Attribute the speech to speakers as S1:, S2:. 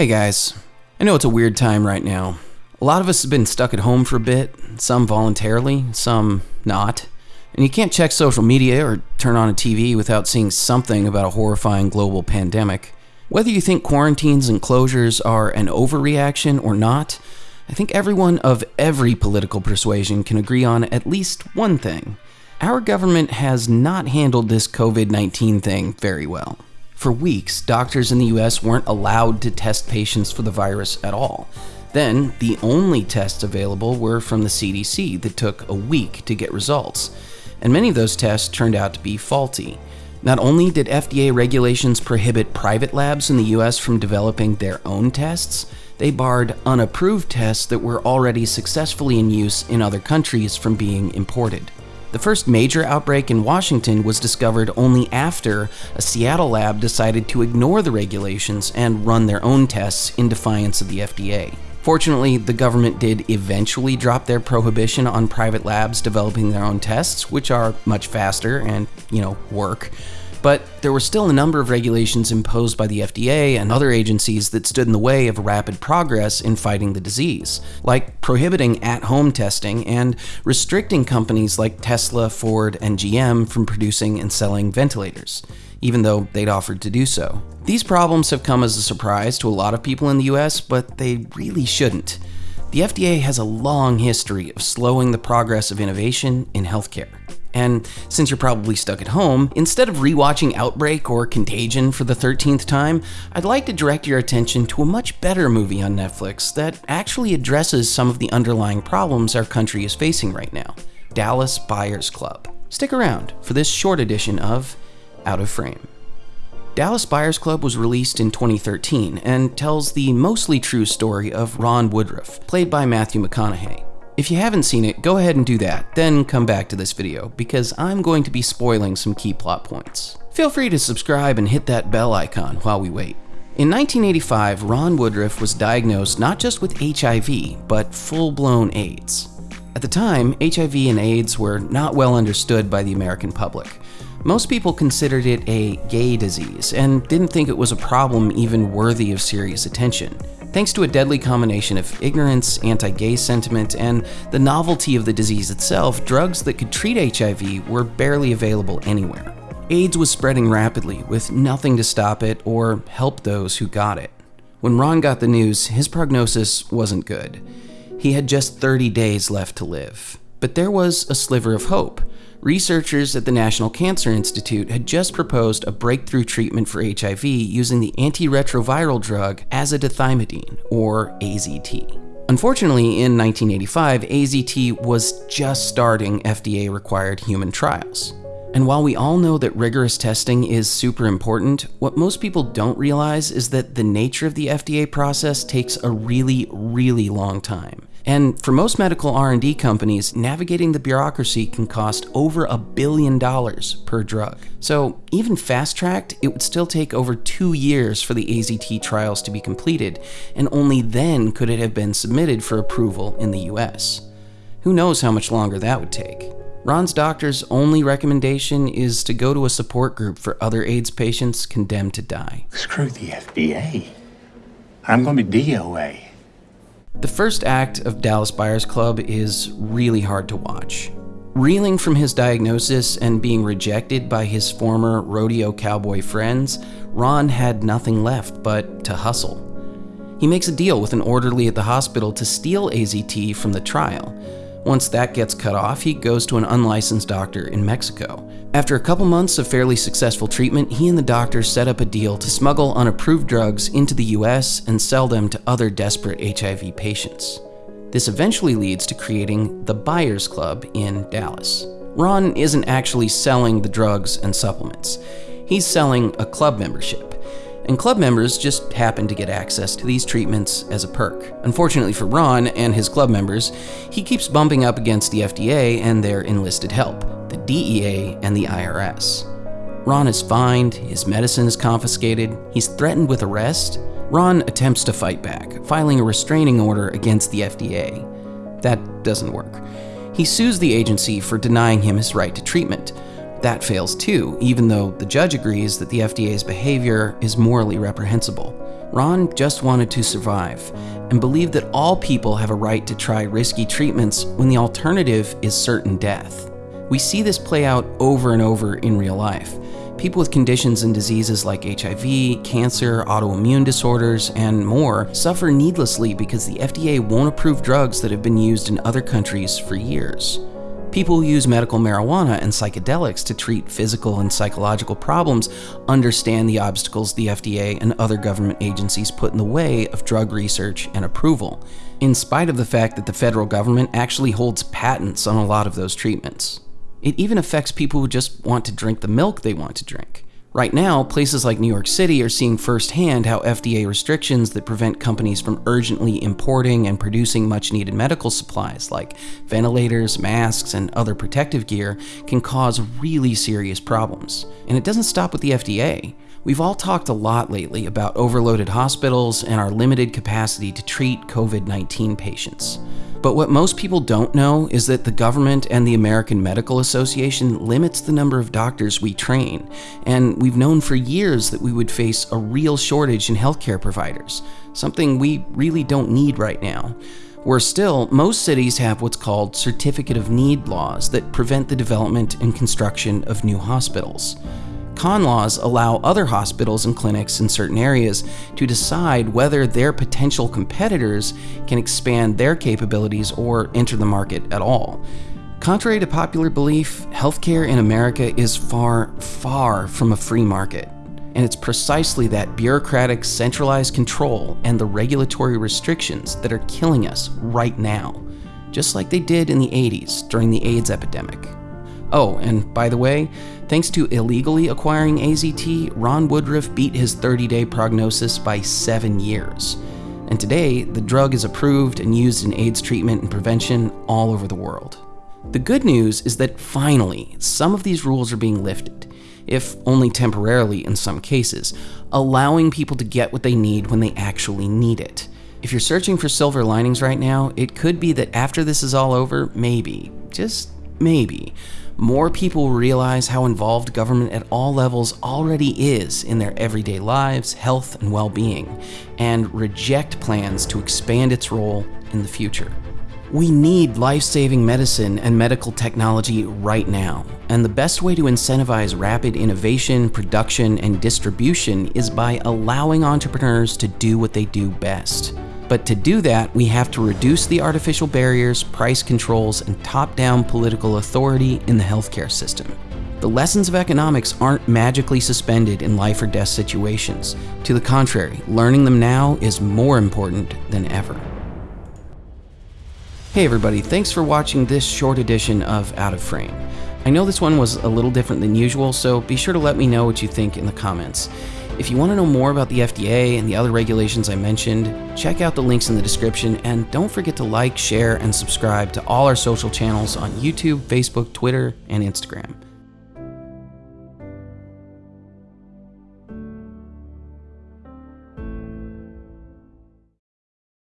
S1: Hey guys, I know it's a weird time right now. A lot of us have been stuck at home for a bit, some voluntarily, some not. And you can't check social media or turn on a TV without seeing something about a horrifying global pandemic. Whether you think quarantines and closures are an overreaction or not, I think everyone of every political persuasion can agree on at least one thing. Our government has not handled this COVID 19 thing very well. For weeks, doctors in the US weren't allowed to test patients for the virus at all. Then, the only tests available were from the CDC that took a week to get results. And many of those tests turned out to be faulty. Not only did FDA regulations prohibit private labs in the US from developing their own tests, they barred unapproved tests that were already successfully in use in other countries from being imported. The first major outbreak in Washington was discovered only after a Seattle lab decided to ignore the regulations and run their own tests in defiance of the FDA. Fortunately, the government did eventually drop their prohibition on private labs developing their own tests, which are much faster and, you know, work. But there were still a number of regulations imposed by the FDA and other agencies that stood in the way of rapid progress in fighting the disease, like prohibiting at home testing and restricting companies like Tesla, Ford, and GM from producing and selling ventilators, even though they'd offered to do so. These problems have come as a surprise to a lot of people in the US, but they really shouldn't. The FDA has a long history of slowing the progress of innovation in healthcare. And since you're probably stuck at home, instead of rewatching Outbreak or Contagion for the 13th time, I'd like to direct your attention to a much better movie on Netflix that actually addresses some of the underlying problems our country is facing right now Dallas Buyers Club. Stick around for this short edition of Out of Frame. Dallas Buyers Club was released in 2013 and tells the mostly true story of Ron Woodroof, played by Matthew McConaughey. If you haven't seen it, go ahead and do that, then come back to this video, because I'm going to be spoiling some key plot points. Feel free to subscribe and hit that bell icon while we wait. In 1985, Ron Woodroof was diagnosed not just with HIV, but full blown AIDS. At the time, HIV and AIDS were not well understood by the American public. Most people considered it a gay disease and didn't think it was a problem even worthy of serious attention. Thanks to a deadly combination of ignorance, anti gay sentiment, and the novelty of the disease itself, drugs that could treat HIV were barely available anywhere. AIDS was spreading rapidly, with nothing to stop it or help those who got it. When Ron got the news, his prognosis wasn't good. He had just 30 days left to live. But there was a sliver of hope researchers at the National Cancer Institute had just proposed a breakthrough treatment for HIV using the antiretroviral drug azidothymidine, or AZT. Unfortunately, in 1985, AZT was just starting FDA required human trials. And while we all know that rigorous testing is super important, what most people don't realize is that the nature of the FDA process takes a really, really long time. And for most medical R&D companies, navigating the bureaucracy can cost over a billion dollars per drug. So even fast-tracked, it would still take over two years for the AZT trials to be completed, and only then could it have been submitted for approval in the US. Who knows how much longer that would take? Ron's doctor's only recommendation is to go to a support group for other AIDS patients condemned to die.
S2: Screw the FDA. I'm going to be DOA.
S1: The first act of Dallas Buyers Club is really hard to watch. Reeling from his diagnosis and being rejected by his former rodeo cowboy friends, Ron had nothing left but to hustle. He makes a deal with an orderly at the hospital to steal AZT from the trial. Once that gets cut off, he goes to an unlicensed doctor in Mexico. After a couple months of fairly successful treatment, he and the doctor set up a deal to smuggle unapproved drugs into the US and sell them to other desperate HIV patients. This eventually leads to creating the Buyers Club in Dallas. Ron isn't actually selling the drugs and supplements. He's selling a club membership and club members just happen to get access to these treatments as a perk. Unfortunately for Ron and his club members, he keeps bumping up against the FDA and their enlisted help, the DEA and the IRS. Ron is fined, his medicine is confiscated, he's threatened with arrest. Ron attempts to fight back, filing a restraining order against the FDA. That doesn't work. He sues the agency for denying him his right to treatment, that fails too, even though the judge agrees that the FDA's behavior is morally reprehensible. Ron just wanted to survive and believed that all people have a right to try risky treatments when the alternative is certain death. We see this play out over and over in real life. People with conditions and diseases like HIV, cancer, autoimmune disorders, and more suffer needlessly because the FDA won't approve drugs that have been used in other countries for years. People who use medical marijuana and psychedelics to treat physical and psychological problems understand the obstacles the FDA and other government agencies put in the way of drug research and approval, in spite of the fact that the federal government actually holds patents on a lot of those treatments. It even affects people who just want to drink the milk they want to drink. Right now, places like New York City are seeing firsthand how FDA restrictions that prevent companies from urgently importing and producing much needed medical supplies like ventilators, masks, and other protective gear can cause really serious problems. And it doesn't stop with the FDA. We've all talked a lot lately about overloaded hospitals and our limited capacity to treat COVID 19 patients. But what most people don't know is that the government and the American Medical Association limits the number of doctors we train, and we've known for years that we would face a real shortage in healthcare providers, something we really don't need right now. Worse still, most cities have what's called Certificate of Need laws that prevent the development and construction of new hospitals. Con laws allow other hospitals and clinics in certain areas to decide whether their potential competitors can expand their capabilities or enter the market at all. Contrary to popular belief, healthcare in America is far, far from a free market. And it's precisely that bureaucratic, centralized control and the regulatory restrictions that are killing us right now, just like they did in the 80s during the AIDS epidemic. Oh, and by the way, thanks to illegally acquiring AZT, Ron Woodroof beat his 30 day prognosis by seven years. And today, the drug is approved and used in AIDS treatment and prevention all over the world. The good news is that finally, some of these rules are being lifted, if only temporarily in some cases, allowing people to get what they need when they actually need it. If you're searching for silver linings right now, it could be that after this is all over, maybe, just maybe, more people realize how involved government at all levels already is in their everyday lives, health, and well being, and reject plans to expand its role in the future. We need life saving medicine and medical technology right now, and the best way to incentivize rapid innovation, production, and distribution is by allowing entrepreneurs to do what they do best but to do that, we have to reduce the artificial barriers, price controls, and top down political authority in the healthcare system. The lessons of economics aren't magically suspended in life or death situations. To the contrary, learning them now is more important than ever. Hey everybody, thanks for watching this short edition of Out of Frame. I know this one was a little different than usual, so be sure to let me know what you think in the comments. If you want to know more about the FDA and the other regulations I mentioned, check out the links in the description and don't forget to like, share, and subscribe to all our social channels on YouTube, Facebook, Twitter, and Instagram.